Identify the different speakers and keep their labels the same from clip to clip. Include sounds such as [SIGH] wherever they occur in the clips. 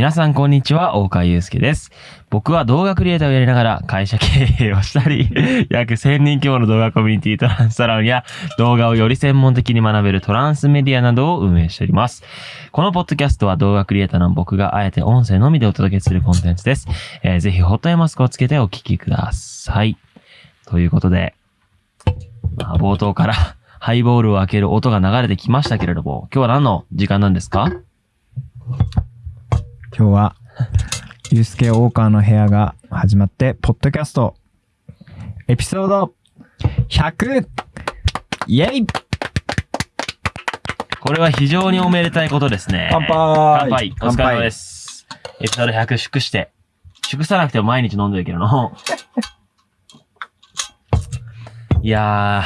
Speaker 1: 皆さんこんにちは、大川祐介です。僕は動画クリエイターをやりながら会社経営をしたり、[LAUGHS] 約1000人規模の動画コミュニティトランスサロンや動画をより専門的に学べるトランスメディアなどを運営しております。このポッドキャストは動画クリエイターの僕があえて音声のみでお届けするコンテンツです。えーぜひホットエマスクをつけてお聞きください。ということで、まあ、冒頭からハイボールを開ける音が流れてきましたけれども、今日は何の時間なんですか？
Speaker 2: 今日は、ゆうすけ大川の部屋が始まって、ポッドキャスト、エピソード 100! イェイ
Speaker 1: これは非常におめでたいことですね。
Speaker 2: 乾杯
Speaker 1: 乾杯お疲れ様です。エピソード100祝して。祝さなくても毎日飲んでるけどの。[LAUGHS] いや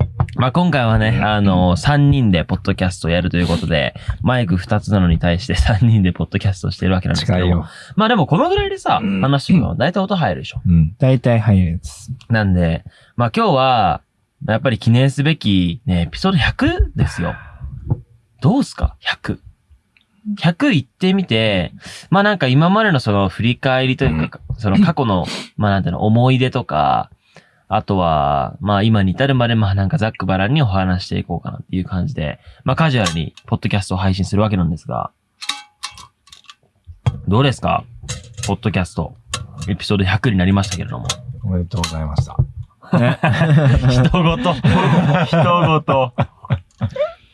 Speaker 1: ー、まあ、今回はね、あの、3人でポッドキャストをやるということで、マイク2つなのに対して [LAUGHS] 3人でポッドキャストをしてるわけなんですけども。まあでもこのぐらいでさ、話しても大体音入るでしょ。
Speaker 2: うん。大体入るやつ。
Speaker 1: なんで、まあ今日は、やっぱり記念すべきね、エピソード100ですよ。どうすか ?100。100行ってみて、まあなんか今までのその振り返りというか、その過去の、まあなんていうの、思い出とか、あとは、まあ今に至るまでまあなんかざっくばらんにお話していこうかなっていう感じで、まあカジュアルにポッドキャストを配信するわけなんですが、どうですか？ポッドキャスト。エピソード100になりましたけれども。
Speaker 3: おめでとうございました。[LAUGHS]
Speaker 1: 人ごと。人ごと。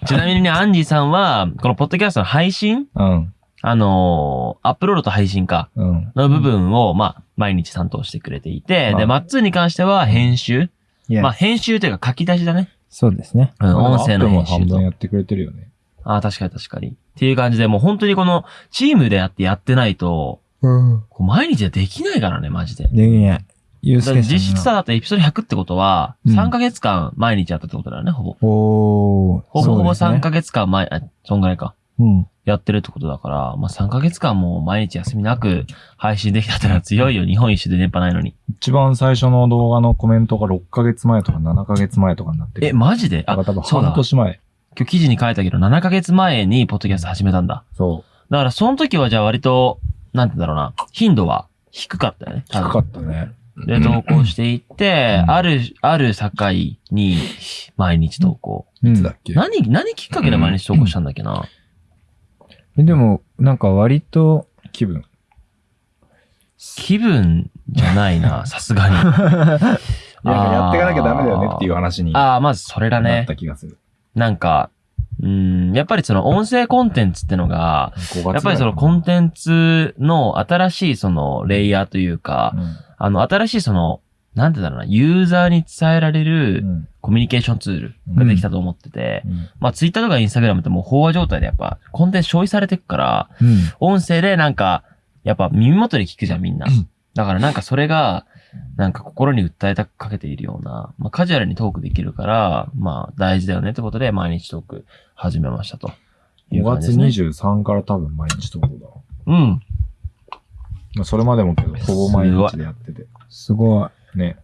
Speaker 1: ちなみにね、アンジーさんは、このポッドキャストの配信？
Speaker 3: うん。
Speaker 1: あのーアップロードと配信か。
Speaker 3: うん。
Speaker 1: の部分を、まあ、毎日担当してくれていて、
Speaker 3: まあ
Speaker 1: で、マッツーに関しては編集。
Speaker 2: いや、
Speaker 1: まあ、編集というか書き出しだね。
Speaker 2: そうですね。
Speaker 1: うん、音声の編集と
Speaker 3: 分。やってくれてるよね。
Speaker 1: ああ、確かに確かに。っていう感じで、もう本当にこの、チームでやってやってないと、
Speaker 2: うん。
Speaker 1: こう毎日はできないからね、マジで。
Speaker 2: できない。ゆうすけさん
Speaker 1: 実質さ、だってエピソード100ってことは、
Speaker 2: うん
Speaker 1: 3ヶ月間毎日やったってことだよね、ほぼ。
Speaker 2: おー。
Speaker 1: ほぼほぼ3
Speaker 2: そうですね
Speaker 1: ヶ月間前、あ、そんぐらいか。
Speaker 2: うん。
Speaker 1: やってるってことだから、まあ、3ヶ月間もう毎日休みなく配信できたってのは強いよ。日本一周で電波ないのに。
Speaker 3: 一番最初の動画のコメントが6ヶ月前とか7ヶ月前とかになってる。
Speaker 1: え、マジで？あ
Speaker 3: 多分、
Speaker 1: そうだ。今
Speaker 3: 半年前。
Speaker 1: 日記事に書いたけど、7ヶ月前にポッドキャスト始めたんだ。
Speaker 3: そ
Speaker 1: だから、その時はじゃあ割と、なんて言うんだろうな、頻度は低かったよね。
Speaker 3: う。低かったね。
Speaker 1: で、投稿していって、
Speaker 3: うん
Speaker 1: ある、ある境に、毎日投稿。
Speaker 2: うん
Speaker 3: いつだっけ？
Speaker 1: 何、何きっかけで毎日投稿したんだっけな？
Speaker 2: えでも、なんか割と、
Speaker 3: 気分。
Speaker 1: 気分じゃないな、[LAUGHS] さすがに。
Speaker 3: いや、やっていかなきゃダメだよねっていう話にな
Speaker 1: ああ、まずそれだね
Speaker 3: っ。た気がする。
Speaker 1: なんか、うん、やっぱりその音声コンテンツってのが、
Speaker 3: 5月
Speaker 1: やっぱりそのコンテンツの新しいそのレイヤーというか、
Speaker 3: うん
Speaker 1: あの新しいその、なんて言うんだろうな、ユーザーに伝えられ
Speaker 3: う
Speaker 1: る
Speaker 3: ん
Speaker 1: コミュニケーションツールができたと思ってて、
Speaker 3: うん
Speaker 1: まあツイッターとかインスタグラムってもう飽和状態でやっぱコンテンツ消費されてくから、
Speaker 2: うん。
Speaker 1: 音声でなんか、やっぱ耳元で聞くじゃんみんな。だからなんかそれが、なんか心に訴えたかけているような、まあカジュアルにトークできるから、まあ大事だよねってことで毎日トーク始めましたと。いう
Speaker 3: 5月
Speaker 1: 感じですね。
Speaker 3: 23から多分毎日投稿だわ。
Speaker 1: うん。
Speaker 3: まあ、それまでもけど、ほぼ毎日でやってて。
Speaker 2: すごい。
Speaker 3: ね。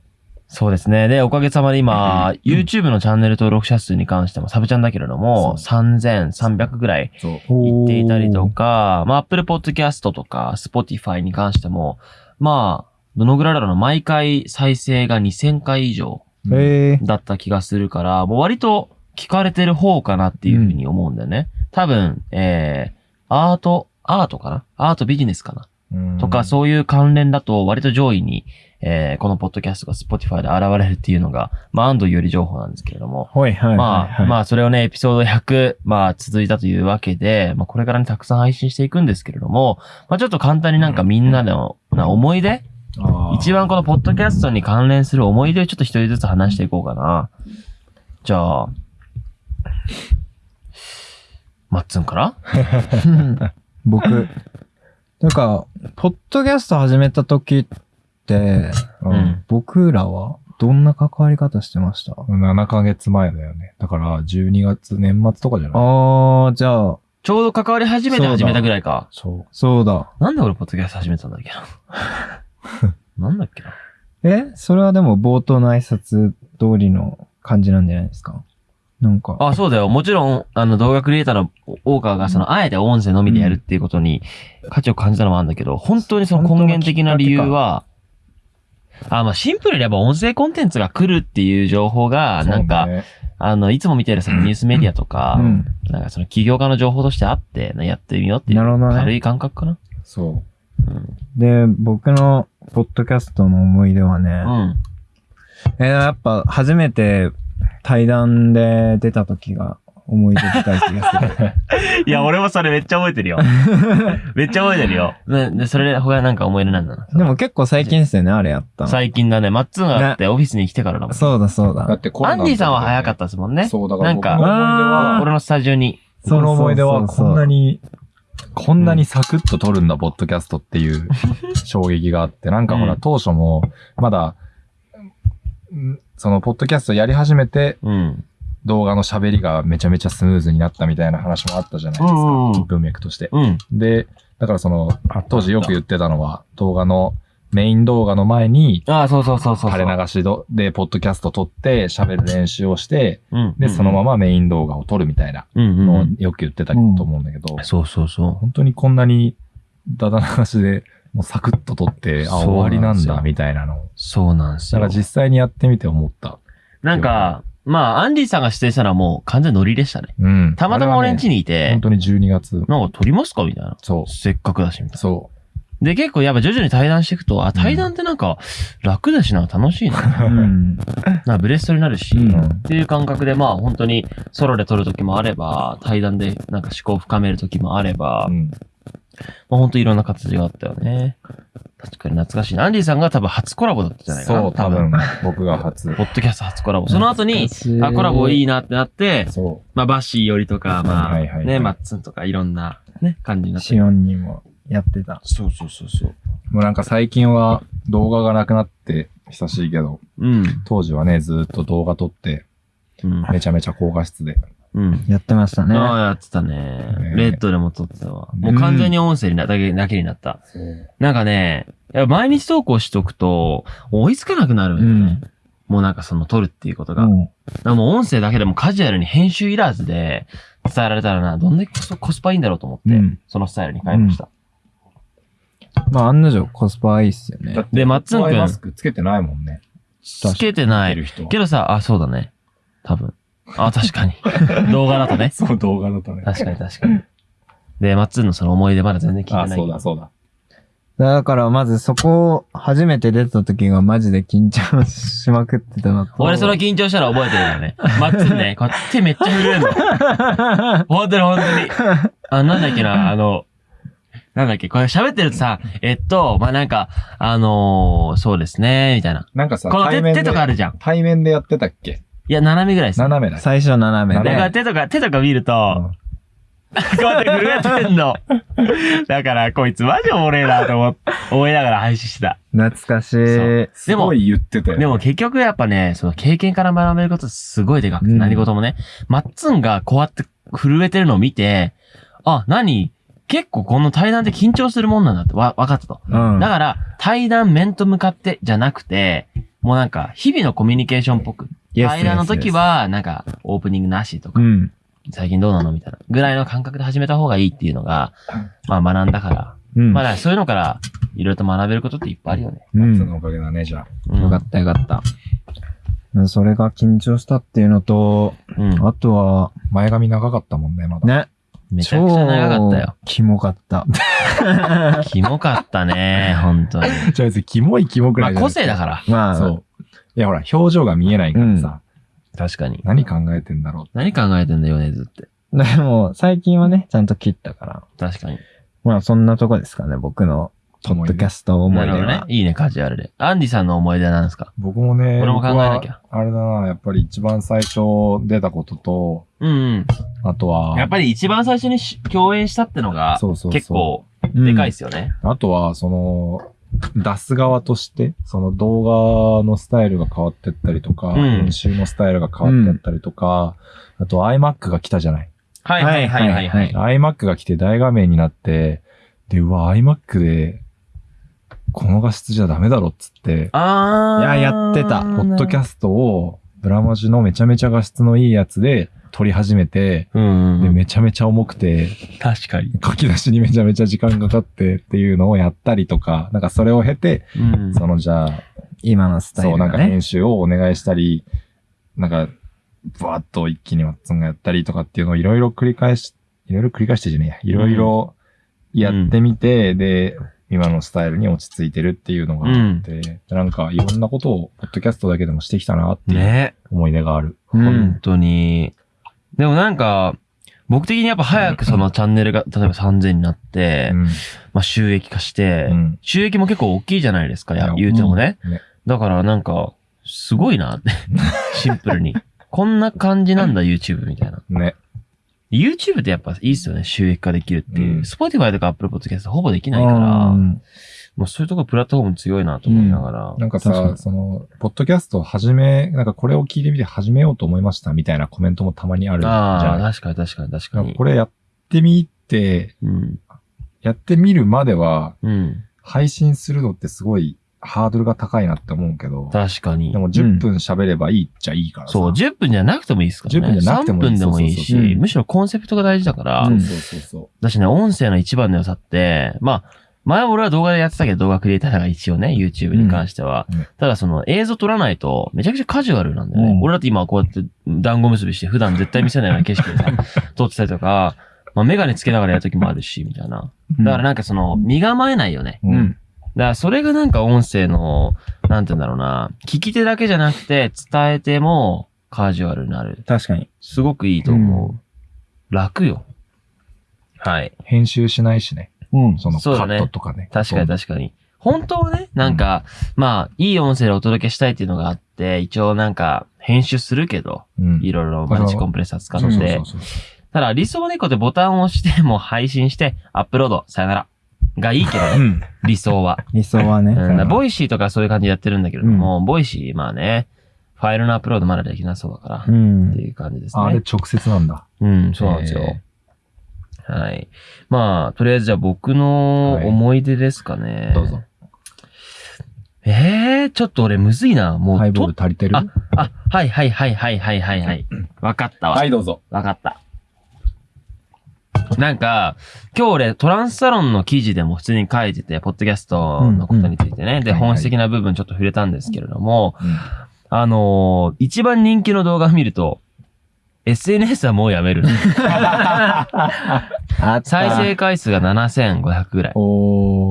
Speaker 1: そうですね。で、おかげさまで今、YouTube のチャンネル登録者数に関してもサブチャンだけれども、3300ぐらい
Speaker 3: そう。
Speaker 1: いっていたりとか、まあ Apple Podcast とか Spotify に関しても、まあ、どのぐらいだろうな、毎回再生が2000回以上。だった気がするから、もう割と聞かれてる方かなっていうふうに思うんだよね。多分、えー、アート、アートかな？アートビジネスかな？
Speaker 3: うん
Speaker 1: とか、そういう関連だと割と上位に、えー、このポッドキャストが Spotify で現れるっていうのが、まあ、安藤より情報なんですけれども。
Speaker 2: はいはいはい、
Speaker 1: まあ、
Speaker 2: はい。
Speaker 1: まあ、それをね、エピソード100、まあ、続いたというわけで、まあ、これからね、たくさん配信していくんですけれども、まあ、ちょっと簡単になんかみんなの、な思い出？一番このポッドキャストに関連する思い出をちょっと一人ずつ話していこうかな。じゃあ、マッツンから？[LAUGHS]
Speaker 2: 僕、なんか、ポッドキャスト始めた時って、
Speaker 3: う
Speaker 1: うんん。
Speaker 2: 僕らはどんな関わり方してました
Speaker 3: ？7ヶ月前だよね。だから、12月、年末とかじゃない？
Speaker 2: あー、じゃあ、
Speaker 1: ちょうど関わり始めて始めたぐらいか。
Speaker 3: そう。
Speaker 2: そうだ。
Speaker 1: なんで俺ポッドキャスト始めたんだっけな？[LAUGHS] なんだっけな？
Speaker 2: えそれはでも冒頭の挨拶通りの感じなんじゃないですか？なんか。
Speaker 1: あ、そうだよ。もちろん、あの、動画クリエイターの大川が、その、あえて音声のみでやるっていうことに価値を感じたのもあるんだけど、本当にその根源的な理由は、あ、まあ、シンプルにやっぱ音声コンテンツが来るっていう情報が、なんか、
Speaker 3: ね
Speaker 1: あの、いつも見てるそのニュースメディアとか、
Speaker 2: うん。
Speaker 1: なんかその起業家の情報としてあって、やってみようっていう
Speaker 2: なるほどね
Speaker 1: 軽い感覚かな。
Speaker 3: そ
Speaker 1: うん。
Speaker 2: で、僕のポッドキャストの思い出はね、
Speaker 1: うん。
Speaker 2: えーやっぱ初めて対談で出た時が思い出深い気がする。[LAUGHS]
Speaker 1: いや、俺もそれめっちゃ覚えてるよ。[LAUGHS] めっちゃ覚えてるよ。で、でそれで他なんか思い出なんだな？
Speaker 2: でも結構最近ですよね、あれやったの。
Speaker 1: 最近だね、マッツンがあってオフィスに来てからだもん。
Speaker 2: そうだそう
Speaker 3: う。だっ
Speaker 2: だ。
Speaker 3: てコロナの時
Speaker 1: アンディさんは早かったですもんね。
Speaker 3: そう、だから僕
Speaker 1: なんか俺のスタジオに。
Speaker 3: 僕の思い出はこんな
Speaker 2: に。
Speaker 3: に、こんなにサクッと撮るんだ、ポッドキャストっていう [LAUGHS] 衝撃があって、なんかほら、
Speaker 1: うん
Speaker 3: 当初も、まだ、んその、ポッドキャストやり始めて、
Speaker 1: うん。
Speaker 3: 動画の喋りがめちゃめちゃスムーズになったみたいな話もあったじゃないですか。
Speaker 1: うんうん
Speaker 3: 文脈として。
Speaker 1: うん。
Speaker 3: で、だからその、当時よく言ってたのは、動画の、メイン動画の前に、
Speaker 1: ああ、そうそうそうそう。
Speaker 3: 垂れ流しどで、ポッドキャスト撮って喋る練習をして、
Speaker 1: うん。
Speaker 3: で、そのま
Speaker 1: ま。
Speaker 3: まメイン動画を撮るみたいな
Speaker 1: うんうん
Speaker 3: のを
Speaker 1: うん。
Speaker 3: よく言ってたと思うんだけど、
Speaker 1: そうそうそ
Speaker 3: 本当にこんなにダダ流しで、もうサクッと撮って、あ、終わりなんだ、みたいなの。
Speaker 1: そうなんですよ
Speaker 3: だから。実際にやってみて思った。
Speaker 1: なんか、まあ、アンディさんが指定したのはもう完全ノリでしたね。
Speaker 3: うん。
Speaker 1: たまたま俺ん家
Speaker 3: に
Speaker 1: にいて
Speaker 3: 本、当に12月。
Speaker 1: なんか撮りますかみたいな。
Speaker 3: そ
Speaker 1: せっかくだし、みたいな。
Speaker 3: う。そ
Speaker 1: で、結構やっぱ徐々に対談していくと、あ、対談ってなんか楽だしな、楽しいな。[LAUGHS]
Speaker 2: うん。
Speaker 1: なんかブレストになるし、
Speaker 3: う。
Speaker 2: うん
Speaker 1: っていう感覚で、まあ本当にソロで撮る時もあれば、対談でなんか思考を深める時もあれば、
Speaker 3: うん。
Speaker 1: まあ本当いろんな形があったよね。確かに懐かしいな。アンディさんが多分初コラボだったんじゃないかな。
Speaker 3: そう、多分、僕が初。
Speaker 1: ポッドキャスト初コラボ。その後に、あ、コラボいいなってなって、
Speaker 3: そ
Speaker 1: まあバッシーよりとか、まあ、
Speaker 3: はいはいはい
Speaker 1: ね、マッツンとかいろんなね、感じになって
Speaker 2: シ。オンにもやってた。
Speaker 1: そうそうそうそう。
Speaker 3: う。もうなんか最近は動画がなくなって久しいけど、
Speaker 1: うん。
Speaker 3: 当時はね、ずーっと動画撮って、
Speaker 1: うん。
Speaker 3: めちゃめちゃ高画質で。
Speaker 1: うん。
Speaker 2: やってましたね。
Speaker 1: ああ、やってたね。
Speaker 3: ね
Speaker 1: レッドでも撮ってたわ。もう完全に音声になだけだけになった。なんかね、毎日投稿しとくと、追いつかなくなるんだよね。もうなんかその撮るっていうことが。
Speaker 2: も
Speaker 1: う音声だけでもカジュアルに編集いらずで伝えられたらな、どんだけコスパいいんだろうと思って、
Speaker 2: うん
Speaker 1: そのスタイルに変えました。
Speaker 2: うまあ案の定コスパいいっすよね
Speaker 1: でマッツン君
Speaker 3: マスクつけてないもんね。
Speaker 1: つけてない。けどさ、あ、そうだね。多分。あ、確かに。[LAUGHS] 動画だとね。
Speaker 3: そう、動画だとね。
Speaker 1: 確かに確かに。で、マッツンのその思い出まだ全然聞いてない
Speaker 3: あ、
Speaker 1: けど。
Speaker 3: そうだ、そうだ。
Speaker 2: だからまずそこ、初めて出た時がマジで緊張しまくってたのと。
Speaker 1: 俺その緊張したら覚えてるよね。マッツンね、こうやって手めっちゃ震えるの。[LAUGHS] 本当に本当に。あ、なんだっけな、[LAUGHS] あの、なんだっけ、これ喋ってるとさ、えっと、まあ、なんか、あのーそうですね、みたいな。
Speaker 3: なんかさ、
Speaker 1: この手
Speaker 3: 対面で
Speaker 1: 手とかあるじゃん。
Speaker 3: 対面でやってたっけ？
Speaker 1: いや、斜めぐらいです。
Speaker 3: 斜めだ。
Speaker 2: 最初斜め
Speaker 1: だ
Speaker 2: で。
Speaker 1: から手とか、手とか見ると、
Speaker 3: うん
Speaker 1: こうやって震えてんの。[LAUGHS] だから、こいつマジおもれえなと思っ思いながら配信してた。
Speaker 2: 懐かしい。
Speaker 1: そう
Speaker 3: すごい言ってたよね。
Speaker 1: でも結局やっぱね、その経験から学べることすごいでかくて、
Speaker 2: うん
Speaker 1: 何事もね。マッツンがこうやって震えてるのを見て、あ、何？結構この対談って緊張するもんなんだってわ、分かったと。
Speaker 2: うん。
Speaker 1: だから、対談面と向かってじゃなくて、もうなんか、日々のコミュニケーションっぽく。
Speaker 2: Yes,
Speaker 1: 対談の時は、なんか、オープニングなしとか
Speaker 2: う、ん。
Speaker 1: 最近どうなのみたいな。ぐらいの感覚で始めた方がいいっていうのが、まあ学んだから。
Speaker 2: うん。
Speaker 1: まあだからそういうのから、いろいろと学べることっていっぱいあるよね。
Speaker 2: うん。
Speaker 3: そのおかげだね、じゃあ。
Speaker 1: うん
Speaker 2: よかったよかった。それが緊張したっていうのと、
Speaker 1: うん。
Speaker 2: あとは、
Speaker 3: 前髪長かったもんね、まだ。
Speaker 2: ね。
Speaker 1: めちゃくちゃ長かったよ。
Speaker 2: 超キモかった。[LAUGHS]
Speaker 1: キモかったね、本当に。[LAUGHS]
Speaker 3: じゃあ別にキモいキモく
Speaker 1: まあ
Speaker 3: らいじゃない
Speaker 1: 個性だから。
Speaker 2: まあ、
Speaker 3: そう。いや、ほら、表情が見えないからさ、
Speaker 1: 確かに。
Speaker 3: 何考えてんだろう。
Speaker 1: 何考えてんだよね、ずって。[LAUGHS]
Speaker 2: でも、最近はね、ちゃんと切ったから。
Speaker 1: 確かに。
Speaker 2: まあ、そんなとこですかね、僕の、ポッドキャスト思
Speaker 1: ないるほど
Speaker 2: 出は
Speaker 1: ね。。いいね、カジュアルで。アンディさんの思い出は何ですか？
Speaker 3: 僕もね、
Speaker 1: 俺も考えなきゃ
Speaker 3: 僕はあれだな、やっぱり一番最初出たことと、
Speaker 1: うんうん。
Speaker 3: あとは、
Speaker 1: やっぱり一番最初にし共演したってのが、
Speaker 3: そうそうそう
Speaker 1: 結構、
Speaker 2: うん
Speaker 1: でかいっすよね。
Speaker 3: あとは、その、出す側として、その動画のスタイルが変わってったりとか、
Speaker 1: ん
Speaker 3: 編集のスタイルが変わってったりとか、あと iMac が来たじゃない。
Speaker 1: はいはいはいはいはい。
Speaker 3: iMac が来て大画面になって、で、うわ、iMac で、この画質じゃダメだろっつって、
Speaker 1: あー。
Speaker 2: いややってた
Speaker 3: ポッドキャ
Speaker 1: ス
Speaker 3: ストをブラマジのめちゃめちゃ画質のいいやつで撮り始めて、
Speaker 1: うん
Speaker 3: で、めちゃめちゃ重くて、
Speaker 1: 確かに。
Speaker 3: 書き出しにめちゃめちゃ時間かかってっていうのをやったりとか、なんかそれを経て、
Speaker 1: うん。
Speaker 3: そのじゃあ、
Speaker 2: 今のスタイ
Speaker 3: そう、
Speaker 2: ルがね
Speaker 3: なんか編。集をお願いしたり、なんか、ブワッと一気にワッツンがやったりとかっていうのをいろいろ繰り返し、いろいろ繰り返してじゃねえや。いろいろやってみて、で、今のスタイルに落ち着いてるっていうのがあって、なんかいろんなことを、ポッドキャストだけでもしてきたなっていう
Speaker 1: ね。
Speaker 3: 思い出がある。
Speaker 2: うん
Speaker 1: 本当に。でもなんか、僕的にやっぱ早くそのチャンネルが、例えば3000になって、
Speaker 3: うん。
Speaker 1: まあ収益化して、
Speaker 3: うん
Speaker 1: 収益も結構大きいじゃないですか、言うてもね。
Speaker 3: ね。
Speaker 1: だからなんか、すごいなって。[LAUGHS] シンプルに。こんな感じなんだ、YouTube みたいな。
Speaker 3: ね。
Speaker 1: YouTube ってやっぱいいっすよね、収益化できるっていう。
Speaker 3: うん
Speaker 1: Spotify とか Apple Podcast ほぼできないから、
Speaker 2: うん
Speaker 1: もうそういうとこプラットフォーム強いなと思いながら。
Speaker 3: なんかさ、
Speaker 2: 確かに
Speaker 3: その、ポッドキャストを始め、なんかこれを聞いてみて始めようと思いましたみたいなコメントもたまにあるじ
Speaker 1: ああ、
Speaker 3: ゃん。
Speaker 1: 確かに確かに確かに。
Speaker 3: なんかこれやってみて、
Speaker 1: うん。
Speaker 3: やってみるまでは、
Speaker 1: うん。
Speaker 3: 配信するのってすごいハードルが高いなって思うけど、
Speaker 1: 確かに
Speaker 3: で。も10分喋ればいいっちゃいいからさ。
Speaker 1: そう、10分じゃなくてもいいですからね。
Speaker 3: 10分じゃなくてもいい
Speaker 1: 3分でもいいし、
Speaker 2: そうそうそう
Speaker 1: むしろコンセプトが大事だから、
Speaker 2: うん
Speaker 3: そうそうそ
Speaker 1: だしね、音声の一番の良さって、まあ、前俺は動画でやってたけど、動画クリエイターが一応ね、YouTube に関しては。
Speaker 3: うんね
Speaker 1: ただその映像撮らないと、めちゃくちゃカジュアルなんだよね。
Speaker 2: うん
Speaker 1: 俺だって今こうやって団子結びして、普段絶対見せないような景色でさ、[LAUGHS] 撮ってたりとか、まあメガネつけながらやるときもあるし、みたいな。だからなんかその、身構えないよね。
Speaker 3: う。
Speaker 2: う。
Speaker 3: うん
Speaker 1: だからそれがなんか音声の、なんて言うんだろうな、聞き手だけじゃなくて、伝えてもカジュアルになる。
Speaker 2: 確かに。
Speaker 1: すごくいいと思う。楽よ。はい。
Speaker 3: 編集しないしね。
Speaker 2: うん。
Speaker 3: そのカ
Speaker 1: そうだね
Speaker 3: ットとかね。
Speaker 1: 確かに確かに。本当はね、なんか、まあ、いい音声でお届けしたいっていうのがあって、一応なんか、編集するけど、
Speaker 3: うん。
Speaker 1: いろいろマルチコンプレッサー使
Speaker 3: そう
Speaker 1: って
Speaker 3: そう、そう
Speaker 1: ただ理想はね、こうやってボタンを押して、もう配信して、アップロード、さよなら。がいいけどね、
Speaker 3: うん。
Speaker 1: 理想は。
Speaker 2: 理想はね。
Speaker 1: うん、ボイシーとかそういう感じでやってるんだけれども、 Voicy、まあね、ファイルのアップロードまだできなそうだから、
Speaker 2: う
Speaker 1: っ
Speaker 2: ん
Speaker 1: て。いう感じですね。
Speaker 3: ああれ直接なんだ。
Speaker 1: うん、そうなんですよ。はい。まあ、とりあえずじゃあ僕の
Speaker 3: はい
Speaker 1: 思い出ですかね。
Speaker 3: どうぞ。
Speaker 1: ええー、ちょっと俺むずいな。もう、
Speaker 3: ハイボール足りてる？
Speaker 1: ああ、はいはいはいはいはいはいはい。わかったわ。
Speaker 3: はい、どうぞ。
Speaker 1: わかった。[LAUGHS] なんか、今日俺トランスサロンの記事でも普通に書いてて、ポッドキャストのことについてね。で、
Speaker 3: はいはい
Speaker 1: 本質的な部分ちょっと触れたんですけれども、
Speaker 3: うん
Speaker 1: あのー一番人気の動画を見ると、SNS はもうやめる。[LAUGHS] 再生回数が7500ぐらい。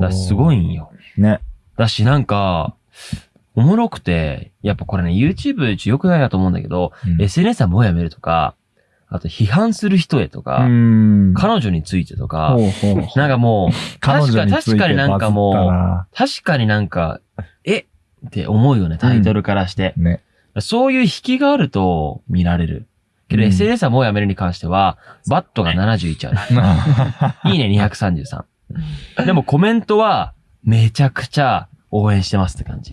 Speaker 1: だすごいんよ。
Speaker 2: ね。
Speaker 1: だしなんか、おもろくて、やっぱこれね、YouTube 良くないなと思うんだけど、
Speaker 3: うん
Speaker 1: SNS はもうやめるとか、あと批判する人へとか、
Speaker 2: ん
Speaker 1: 彼女についてとか、
Speaker 2: ほうほうほう
Speaker 1: なんかもう、
Speaker 3: 彼
Speaker 1: 確かに、確かになんかもう、確かになんか、えって思うよね、タイトルからして。
Speaker 3: ね。
Speaker 1: そういう引きがあると見られる。けど
Speaker 2: うん
Speaker 1: SNS はもうやめるに関しては、バットが71ある。[LAUGHS] いいね233。でもコメントは、めちゃくちゃ応援してますって感じ。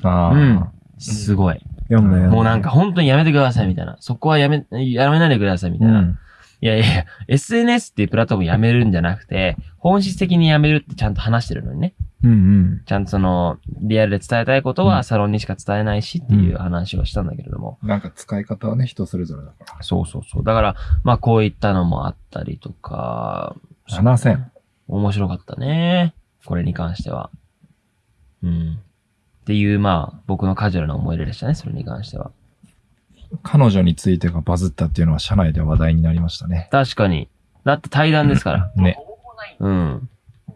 Speaker 1: すごい。
Speaker 2: 読んだよ。
Speaker 1: もうなんか本当にやめてくださいみたいな。そこはやめ、やめないでくださいみたいな。
Speaker 2: うん。
Speaker 1: いやいや、SNS っていうプラットフォームやめるんじゃなくて、本質的にやめるってちゃんと話してるのにね。
Speaker 2: うんうん。
Speaker 1: ちゃんとその、リアルで伝えたいこと
Speaker 3: うん
Speaker 1: はサロンにしか伝えないしっていう話をしたんだけれども。
Speaker 3: なんか使い方はね、人それぞれだから。
Speaker 1: そうそうそう。だから、まあこういったのもあったりとか。
Speaker 3: 7000。
Speaker 1: 面白かったね。これに関しては。うん。っていう、まあ、僕のカジュアルな思い出でしたね、それに関しては。
Speaker 3: 彼女についてがバズったっていうのは社内で話題になりましたね。
Speaker 1: 確かに。だって対談ですから。
Speaker 3: ね。
Speaker 1: うん。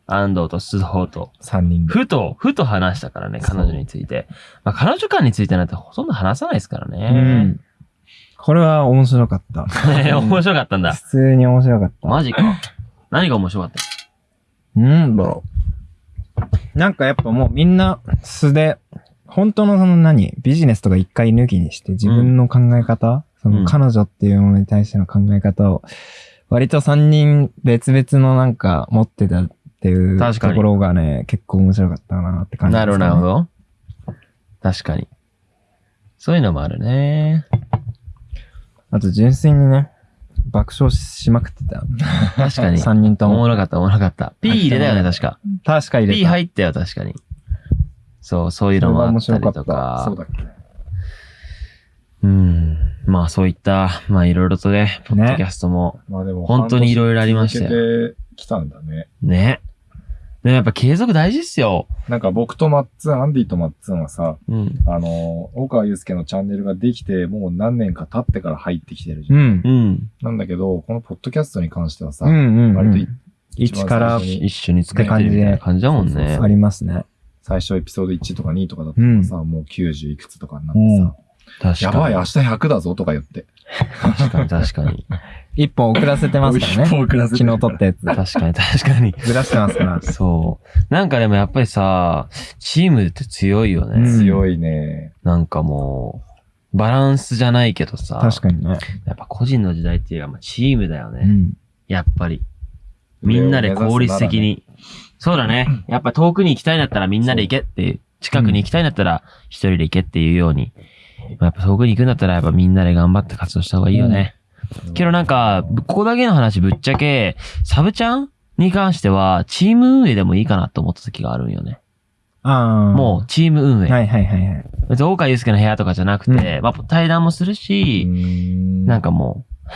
Speaker 1: 安藤と須藤と、
Speaker 3: 3人で。
Speaker 1: ふと、ふと話したからね、彼女について。まあ、彼女間についてなんてほとんど話さないですから
Speaker 2: う
Speaker 1: ね。
Speaker 2: ん。これは面白かった。
Speaker 1: ね [LAUGHS] 面白かったんだ。
Speaker 2: 普通に面白かった。
Speaker 1: マジか。何が面白かった
Speaker 2: なんだろう。なんかやっぱもうみんな素で、本当のその何、ビジネスとか一回抜きにして自分の考え方、その彼女っていうものに対しての考え方を、割と三人別々のなんか持ってたっていうところがね、結構面白かったなって感じ
Speaker 1: なるほど、なるほど。確かに。そういうのもあるね。
Speaker 2: あと純粋にね、爆笑しまくってた。
Speaker 1: 確かに。
Speaker 2: 三人とも。
Speaker 1: おもろかった、おもろかった。P 入れたよね、確か。
Speaker 2: 確か入れ
Speaker 1: P
Speaker 2: た。
Speaker 1: 入ったよ、確かに。そう、そういうのもあったりと
Speaker 2: か
Speaker 1: か
Speaker 3: そう。だっけ
Speaker 1: うん。まあそういった、まあいろいろとね、ポッドキャストも、
Speaker 3: まあでも、
Speaker 1: 本当にいろいろありましたよ
Speaker 3: たんだね。
Speaker 1: ね。でもやっぱ継続大事っすよ。
Speaker 3: なんか僕とマッツン、アンディとマッツンはさ、
Speaker 1: うん。
Speaker 3: あの、大川祐介のチャンネルができて、もう何年か経ってから入ってきてるじゃ。
Speaker 2: うんん。
Speaker 1: うん。
Speaker 3: なんだけど、このポッドキャストに関してはさ、
Speaker 2: うんうん
Speaker 3: 割と。
Speaker 2: 一から
Speaker 3: 一番最初に
Speaker 1: 一緒に作ってるみたいな感じだもんね。
Speaker 2: ありますね。
Speaker 3: 最初エピソード1とか2とかだったからさ、もう90いくつとかになってさ、
Speaker 1: 確かに。
Speaker 3: やばい、明日100だぞとか言って。
Speaker 1: 確かに確かに。
Speaker 2: 一本遅らせてますからね。[LAUGHS]
Speaker 3: 遅らせて
Speaker 2: 昨日撮ったやつ。
Speaker 1: 確かに確かに。
Speaker 2: ずらしてますから。
Speaker 1: そう。なんかでもやっぱりさ、チームって強いよね。
Speaker 2: うん
Speaker 3: 強いね。
Speaker 1: なんかもう、バランスじゃないけどさ、
Speaker 2: 確かにね。
Speaker 1: やっぱ個人の時代っていうか、まあ、チームだよね。
Speaker 2: うん。
Speaker 1: やっぱり。みんなで効率的に。そうだね。やっぱ遠くに行きたいんだったらみんなで行けっていう。近くに行きたいんだったら一人で行けっていうように。まあやっぱ遠くに行くんだったらやっぱみんなで頑張って活動した方がいいよね。けどなんか、ぶここだけの話ぶっちゃけ、サブちゃんに関しては、チーム運営でもいいかなと思った時があるんよね。
Speaker 2: ああ。
Speaker 1: もう、チーム運営。
Speaker 2: はいはいはいはい。
Speaker 1: 別に大川祐介の部屋とかじゃなくて、まあ、対談もするし、
Speaker 3: な
Speaker 1: なんかもう、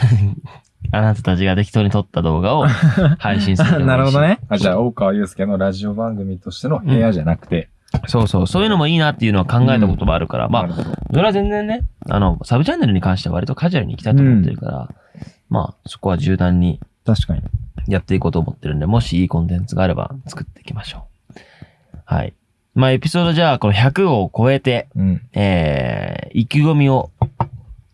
Speaker 1: [LAUGHS] あなたたちが適当に撮った動画を [LAUGHS] 配信する
Speaker 2: なるほど。ね。
Speaker 3: あ、じゃあ、大川祐介のラジオ番組としての部屋じゃなくて。
Speaker 1: そうそう。そういうのもいいなっていうのは考えたこともあるから、まあ、それは全然ね、あの、サブチャンネルに関しては割とカジュアルに行きたいと思ってるから、まあ、そこは柔軟に
Speaker 2: 確かに。
Speaker 1: やっていこうと思ってるんで、もしいいコンテンツがあれば作っていきましょう。はい。まあ、エピソードじゃあ、この100を超えて、
Speaker 3: うん。
Speaker 1: えー、意気込みを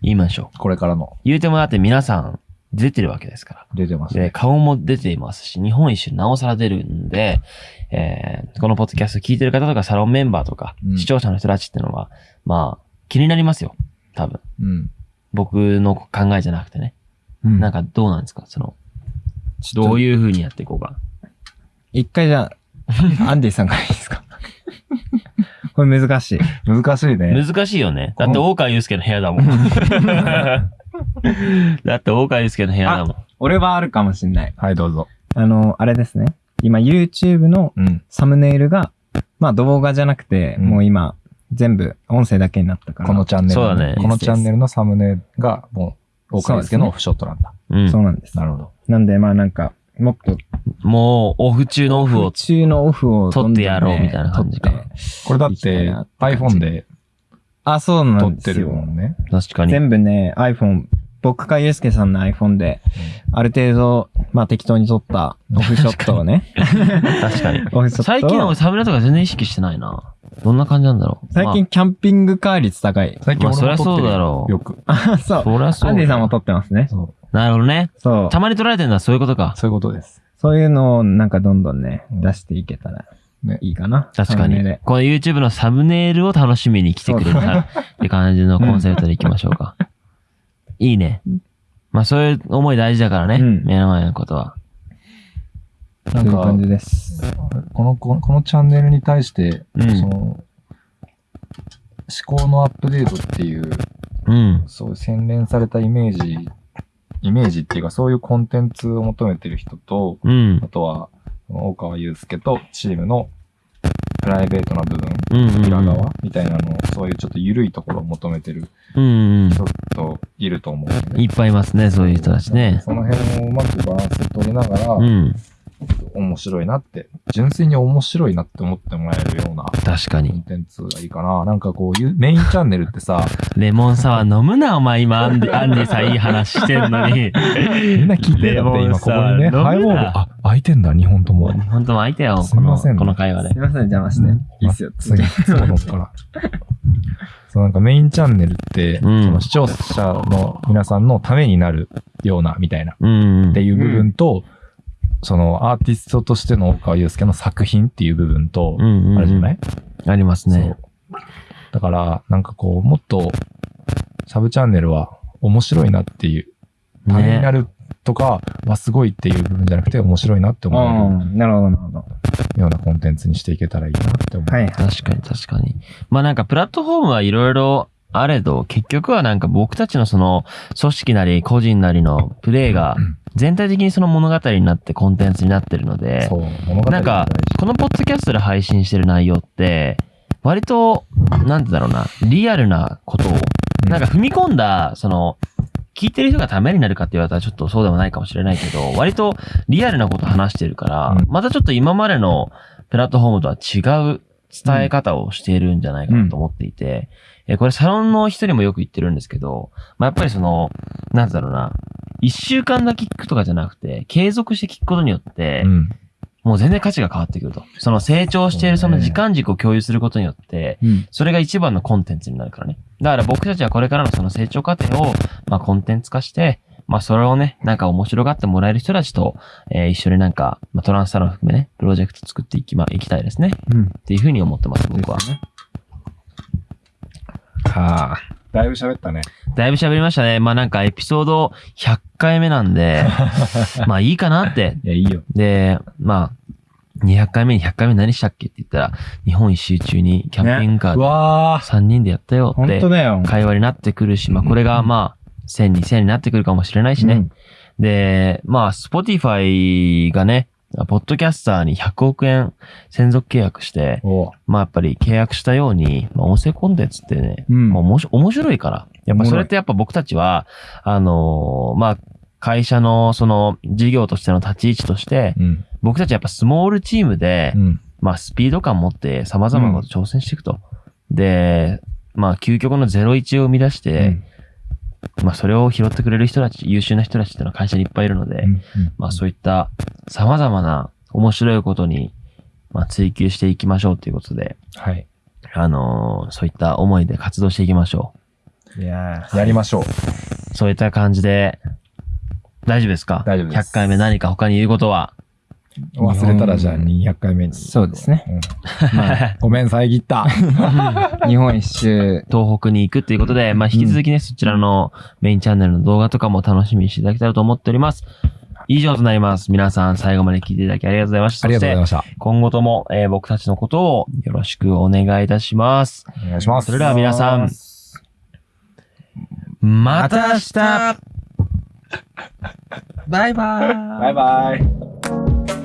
Speaker 1: 言いましょう。
Speaker 3: これからの
Speaker 1: 言うてもだって皆さん出てるわけですから。で、
Speaker 3: 出てますね。
Speaker 1: 顔も出ていますし、日本一周なおさら出るんで、えー、このポッドキャスト聞いてる方とかサロンメンバーとか、
Speaker 3: うん
Speaker 1: 視聴者の人たちってのは、まあ、気になりますよ。多分。
Speaker 3: うん。
Speaker 1: 僕の考えじゃなくてね。
Speaker 2: うん
Speaker 1: なんかどうなんですか？その、どういう風にやっていこうか。
Speaker 2: 一回じゃあ、[LAUGHS] アンディさんからいいですか？[LAUGHS] これ難しい。
Speaker 3: 難しいね。
Speaker 1: 難しいよね。だって大川祐介の部屋だもん。[LAUGHS] [LAUGHS] だって大川祐介の部屋だもん。
Speaker 2: 俺はあるかもしんない。
Speaker 3: はい、どうぞ。
Speaker 2: あの、あれですね。今 YouTube の
Speaker 3: うん。
Speaker 2: サムネイルが、まあ動画じゃなくて、
Speaker 3: うん
Speaker 2: もう今、全部音声だけになったから。
Speaker 3: このチャンネルの。
Speaker 1: そうだね
Speaker 3: このチャンネルのサムネが、もう、大川祐介のオフショットなんだ。
Speaker 1: うん
Speaker 2: そうなんです。
Speaker 3: なるほど。
Speaker 2: なんで、まあなんか、もっと、
Speaker 1: もう、オフ中のオフを
Speaker 2: オフ中のオフをどんどんね
Speaker 1: 撮ってやろうみたいな感じか
Speaker 2: 撮って
Speaker 3: これだって iPhone で
Speaker 2: あ、そうな
Speaker 3: 撮ってる
Speaker 2: んですよ。
Speaker 3: もんね。
Speaker 1: 確かに。
Speaker 2: 全部ね、iPhone、僕かゆうすけさんの iPhone で、ある程度、まあ適当に撮ったオフショットをね。
Speaker 1: 確かに。[LAUGHS]
Speaker 2: オフショットを
Speaker 1: 最近のサムネとか全然意識してないな。どんな感じなんだろう。
Speaker 2: 最近キャンピングカー率高い。
Speaker 3: 最近
Speaker 1: まあ
Speaker 3: 俺も撮ってる
Speaker 1: そりゃそうだろう
Speaker 3: よく。
Speaker 2: あ、[LAUGHS] そう。
Speaker 1: そりゃそう
Speaker 2: アンディさんも撮ってますね。
Speaker 3: そう。
Speaker 1: なるほどね。
Speaker 2: そう
Speaker 1: た。まに撮られてるのはそういうことか。
Speaker 3: そういうことです。
Speaker 2: そういうのをなんかどんどんね、
Speaker 3: うん
Speaker 2: 出していけたら
Speaker 3: ね。
Speaker 2: いいかな。
Speaker 1: 確かに。この YouTube のサムネイルを楽しみに来てくれたって感じのコンセプトでいきましょうか。いいね。まあそういう思い大事だからね。
Speaker 2: うん
Speaker 1: 目の前のことは。
Speaker 3: なんか
Speaker 2: 感、じです。
Speaker 3: この、このこのチャンネルに対して、
Speaker 1: うん
Speaker 3: その、思考のアップデートっていう、
Speaker 1: うん。
Speaker 3: そういう洗練されたイメージ、イメージっていうか、そういうコンテンツを求めてる人と、
Speaker 1: うん
Speaker 3: あ。とは、大川祐介とチームのプライベートな部分。裏側みたいなのを、そういうちょっと緩いところを求めてる。人といると思うね。
Speaker 1: いっぱいいますね、そういう人たちね。
Speaker 3: その辺をうまくバランス取りながら、
Speaker 1: うん。
Speaker 3: 面白いなって、純粋に面白いなって思ってもらえるようなコン
Speaker 1: 確かに。
Speaker 3: テンツがいいかな。なんかこういう、メインチャンネルってさ、[LAUGHS]
Speaker 1: レモンサワー飲むな、お前今、アンディアンディさんいい話してんのに。[LAUGHS]
Speaker 3: みんな聞いてだって今ここにね、ハイボール、あ、開いてんだ、2本とも。
Speaker 1: 本当も開いたよ、
Speaker 3: す
Speaker 1: この、
Speaker 3: みませんね
Speaker 1: この会話です
Speaker 2: い。ません、邪魔して。いいっすよ。
Speaker 3: 次、そうのから。[LAUGHS] そう、なんかメインチャンネルって、
Speaker 1: うん
Speaker 3: その視聴者の皆さんのためになるような、みたいな。っていう部分と、そのアーティストとしての大川祐介の作品っていう部分と、
Speaker 1: うんうんうん
Speaker 3: あるじゃない？
Speaker 1: ありますね。
Speaker 3: そう。だから、なんかこう、もっと、サブチャンネルは面白いなっていう、ためになるとかはすごいっていう部分じゃなくて、面白いなって
Speaker 2: う
Speaker 3: 思
Speaker 2: ん。なるほど、なるほど。
Speaker 3: うようなコンテンツにしていけたらいいなって思う。
Speaker 2: はい。
Speaker 1: 確かに確かに。まあなんかプラットフォームはいろいろあれど、結局はなんか僕たちのその組織なり個人なりのプレイが全体的にその物語になってコンテンツになってるので、
Speaker 3: そう、物語
Speaker 1: なんかこのポッドキャストで配信してる内容って、割と、なんてだろうな、リアルなことを
Speaker 3: うん
Speaker 1: なんか踏み込んだ、その、聞いてる人がためになるかって言われたらちょっとそうでもないかもしれないけど、[LAUGHS] 割とリアルなこと話してるから、
Speaker 3: うん
Speaker 1: またちょっと今までのプラットフォームとは違う伝え方をしているんじゃないかなと思っていて、えこれサロンの人にもよく言ってるんですけど、まあ、やっぱりその、なんだろうな、一週間だけ聞くとかじゃなくて、継続して聞くことによって、
Speaker 3: うん。
Speaker 1: もう全然価値が変わってくると。その成長しているその時間軸を共有することによって、
Speaker 2: うん。
Speaker 1: それが一番のコンテンツになるからね。だから僕たちはこれからのその成長過程を、まあコンテンツ化して、まあそれをね、なんか面白がってもらえる人たちと、えー一緒になんか、まあトランスサロン含めね、プロジェクト作っていきま、いきたいですね。
Speaker 2: うん。
Speaker 1: っていうふうに思ってます、僕は。
Speaker 3: はあ。だいぶ喋ったね。
Speaker 1: だいぶ喋りましたね。まあなんかエピソード100回目なんで、[LAUGHS] まあいいかなって。
Speaker 3: いや、いいよ。
Speaker 1: で、まあ、200回目に100回目何したっけ？って言ったら、日本一周中にキャンピングカー
Speaker 3: う
Speaker 1: で
Speaker 3: わ
Speaker 1: 3人でやったよって
Speaker 2: 本当だよ。
Speaker 1: 会話になってくるし、まあこれがまあ、1000、2000になってくるかもしれないしね。
Speaker 2: うん
Speaker 1: で、まあ、Spotify がね、ポッドキャスターに100億円専属契約して、
Speaker 3: お
Speaker 1: まあやっぱり契約したように、まあ音声コンテンツってね、
Speaker 2: うん
Speaker 1: まあ面白面白いから。やっぱそれってやっぱ僕たちは、あのーまあ、会社のその事業としての立ち位置として、
Speaker 3: うん。
Speaker 1: 僕たちはやっぱスモールチームで、
Speaker 3: うん。
Speaker 1: まあスピード感持って様々なこと挑戦していくと。で、まあ究極の01を生み出して、まあそれを拾ってくれる人たち、優秀な人たちっていうのは会社にいっぱいいるので、まあそういった様々な面白いことに、まあ追求していきましょうということで、
Speaker 3: はい。
Speaker 1: あのーそういった思いで活動していきましょ
Speaker 2: いやー
Speaker 3: やりましょう。
Speaker 1: う。そういった感じで、大丈夫ですか？
Speaker 3: 大丈夫です
Speaker 1: 100回目何か他に言うことは？
Speaker 3: 忘れたらじゃあ200回目に。
Speaker 2: そうですね。
Speaker 3: うん。まあ、[LAUGHS] ごめん、遮った。[LAUGHS]
Speaker 2: 日本一周。
Speaker 1: 東北に行くっていうことで、まあ引き続きね、そちらのメインチャンネルの動画とかも楽しみにしていただけたらと思っております。以上となります。皆さん最後まで聞いていただきありがとうございました。
Speaker 3: ありがとうございま
Speaker 1: そ
Speaker 3: した。
Speaker 1: 今後とも、えー僕たちのことをよろしくお願いいたします。
Speaker 3: お願いします。
Speaker 1: それでは皆さん、また明日
Speaker 2: バイバーイ。
Speaker 3: バイバイ。